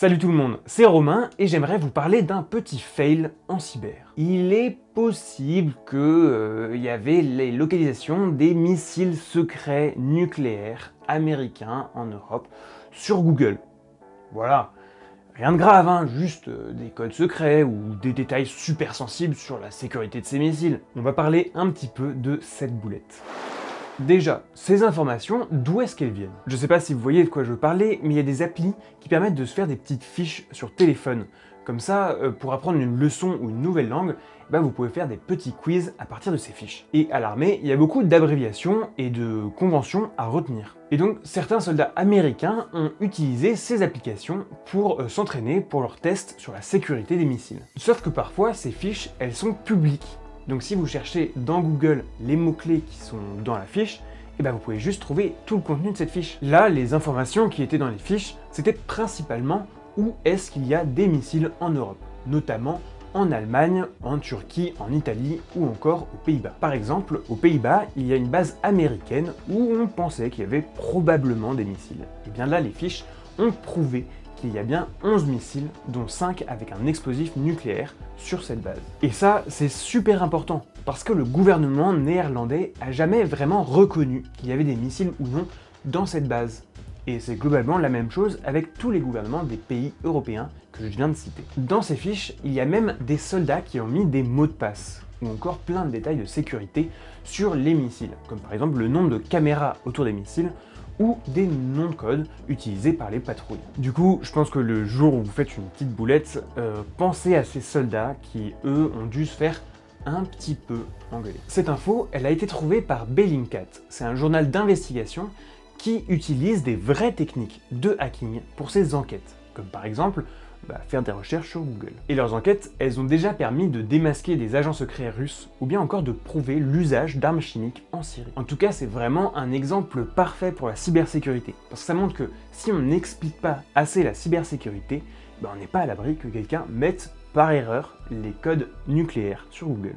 Salut tout le monde, c'est Romain et j'aimerais vous parler d'un petit fail en cyber. Il est possible qu'il euh, y avait les localisations des missiles secrets nucléaires américains en Europe sur Google. Voilà, rien de grave, hein, juste euh, des codes secrets ou des détails super sensibles sur la sécurité de ces missiles. On va parler un petit peu de cette boulette. Déjà, ces informations, d'où est-ce qu'elles viennent? Je sais pas si vous voyez de quoi je veux parler, mais il y a des applis qui permettent de se faire des petites fiches sur téléphone. Comme ça, euh, pour apprendre une leçon ou une nouvelle langue, bah vous pouvez faire des petits quiz à partir de ces fiches. Et à l'armée, il y a beaucoup d'abréviations et de conventions à retenir. Et donc, certains soldats américains ont utilisé ces applications pour euh, s'entraîner pour leurs tests sur la sécurité des missiles. Sauf que parfois, ces fiches, elles sont publiques. Donc si vous cherchez dans Google les mots-clés qui sont dans la fiche, eh ben vous pouvez juste trouver tout le contenu de cette fiche. Là, les informations qui étaient dans les fiches, c'était principalement où est-ce qu'il y a des missiles en Europe, notamment en Allemagne, en Turquie, en Italie ou encore aux Pays-Bas. Par exemple, aux Pays-Bas, il y a une base américaine où on pensait qu'il y avait probablement des missiles. Et bien là, les fiches ont prouvé qu'il y a bien 11 missiles, dont 5 avec un explosif nucléaire sur cette base. Et ça, c'est super important, parce que le gouvernement néerlandais a jamais vraiment reconnu qu'il y avait des missiles ou non dans cette base. Et c'est globalement la même chose avec tous les gouvernements des pays européens que je viens de citer. Dans ces fiches, il y a même des soldats qui ont mis des mots de passe, ou encore plein de détails de sécurité sur les missiles, comme par exemple le nombre de caméras autour des missiles, ou des noms de code utilisés par les patrouilles. Du coup, je pense que le jour où vous faites une petite boulette, euh, pensez à ces soldats qui, eux, ont dû se faire un petit peu engueuler. Cette info, elle a été trouvée par Bellingcat. C'est un journal d'investigation qui utilise des vraies techniques de hacking pour ses enquêtes, par exemple bah, faire des recherches sur Google. Et leurs enquêtes, elles ont déjà permis de démasquer des agents secrets russes, ou bien encore de prouver l'usage d'armes chimiques en Syrie. En tout cas, c'est vraiment un exemple parfait pour la cybersécurité, parce que ça montre que si on n'explique pas assez la cybersécurité, bah, on n'est pas à l'abri que quelqu'un mette par erreur les codes nucléaires sur Google.